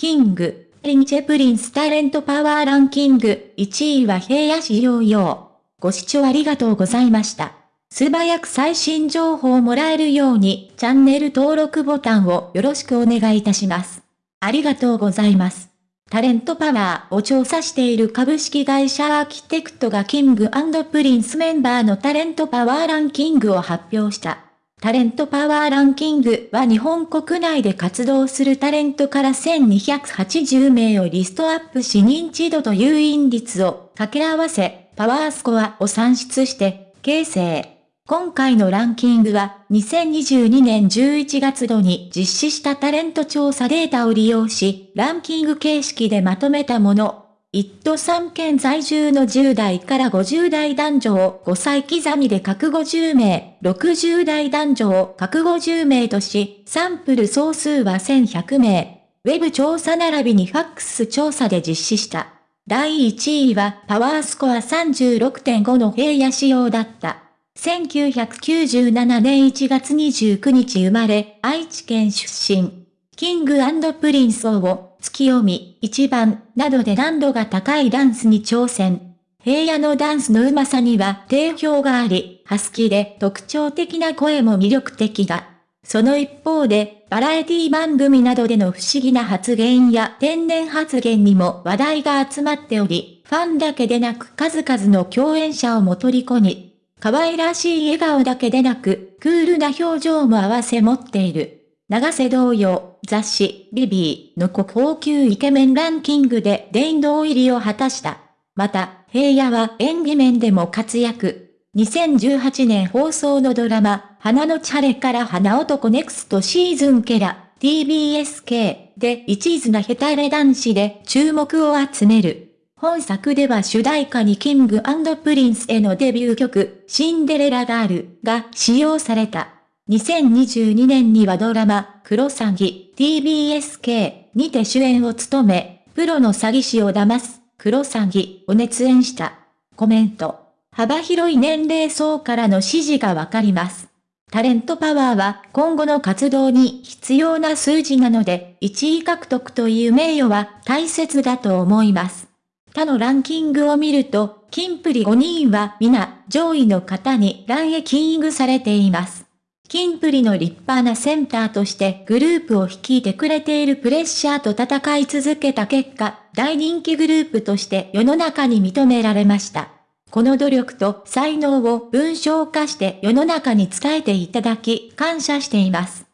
King & Princeタレントパワーランキング、1位は平野市ヨーヨー。ご視聴ありがとうございました。素早く最新情報をもらえるように、チャンネル登録ボタンをよろしくお願いいたします。ありがとうございます。タレントパワーを調査している株式会社アーキテクトが King & Princeメンバーのタレントパワーランキングを発表した。タレントパワーランキングは日本国内で活動するタレントから1280名をリストアップし認知度と誘引率を掛け合わせ、パワースコアを算出して、形成。今回のランキングは、2022年11月度に実施したタレント調査データを利用し、ランキング形式でまとめたもの。一都三県在住の10代から50代男女を5歳刻みで各50名、60代男女を各50名とし、サンプル総数は1100名。ウェブ調査並びにファックス調査で実施した。第1位はパワースコア36.5の平野仕様だった。1997年1月29日生まれ、愛知県出身。 King & Princeを、ツキヨミ、ichiban、などで難度が高いダンスに挑戦。平野のダンスの上手さには定評があり、ハスキーで特徴的な声も魅力的だ。その一方で、バラエティ番組などでの不思議な発言や天然発言にも話題が集まっており、ファンだけでなく数々の共演者をも虜に、可愛らしい笑顔だけでなく、クールな表情も合わせ持っている。永瀬同様、雑誌、 ViViの国宝級イケメンランキングで殿堂入りを果たした。また、平野は演技面でも活躍。2018年放送のドラマ、花のチャレから花男ネクストシーズンケラ、TBSK で一途なヘタレ男子で注目を集める。本作では主題歌に King & Princeへのデビュー曲、シンデレラガールが使用された。2022年にはドラマ、クロサギ、TBSK にて主演を務め、プロの詐欺師を騙す、クロサギを熱演した。コメント。幅広い年齢層からの支持がわかります。タレントパワーは今後の活動に必要な数字なので、1位獲得という名誉は大切だと思います。他のランキングを見ると、キンプリ5人は皆上位の方にランエキングされています。キンプリの立派なセンターとしてグループを率いてくれているプレッシャーと戦い続けた結果、大人気グループとして世の中に認められました。この努力と才能を文章化して世の中に伝えていただき感謝しています。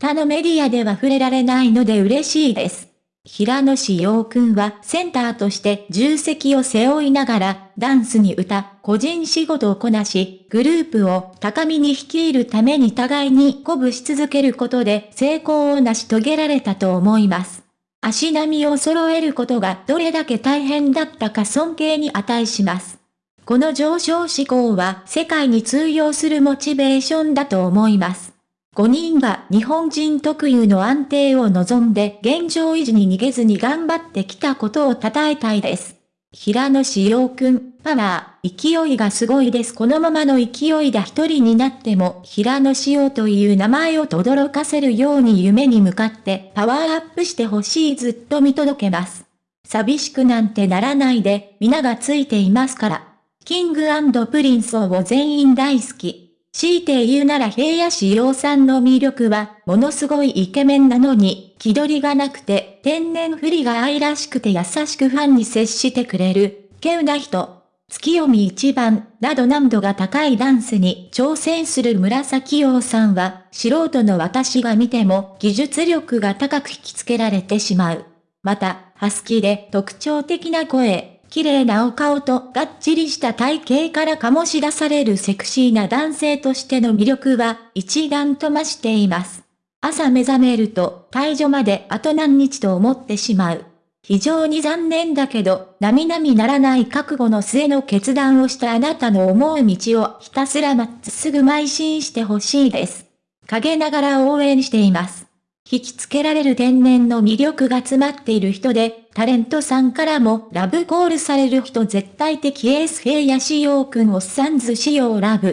他のメディアでは触れられないので嬉しいです。平野志陽くんはセンターとして重責を背負いながら、ダンスに歌、個人仕事をこなし、グループを高みに率いるために互いに鼓舞し続けることで成功を成し遂げられたと思います。足並みを揃えることがどれだけ大変だったか尊敬に値します。この上昇志向は世界に通用するモチベーションだと思います。5人は日本人特有の安定を望んで現状維持に逃げずに頑張ってきたことを称えたいです。平野志陽くん、パワー、勢いがすごいです。このままの勢いだ一人になっても、平野志陽という名前を轟かせるように夢に向かってパワーアップしてほしいずっと見届けます。寂しくなんてならないで、皆がついていますから。 King & Princeを全員大好き。強いて言うなら平野紫耀さんの魅力は、ものすごいイケメンなのに、気取りがなくて、天然ぶりが愛らしくて優しくファンに接してくれる、稀有な人。ツキヨミ、ichiban、など難度が高いダンスに挑戦する紫耀さんは、素人の私が見ても技術力が高く引きつけられてしまう。また、ハスキーで特徴的な声、綺麗なお顔とがっちりした体型から醸し出されるセクシーな男性としての魅力は一段と増しています。朝目覚めると退場まであと何日と思ってしまう。非常に残念だけど、並々ならない覚悟の末の決断をしたあなたの思う道をひたすらまっすぐ邁進してほしいです。陰ながら応援しています。引きつけられる天然の魅力が詰まっている人で、タレントさんからもラブコールされる人絶対的エース平野志陽くんをサンズ仕様ラブ。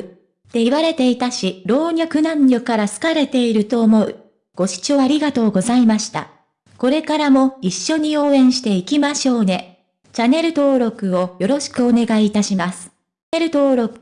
って言われていたし、老若男女から好かれていると思う。ご視聴ありがとうございました。これからも一緒に応援していきましょうね。チャンネル登録をよろしくお願いいたします。チャンネル登録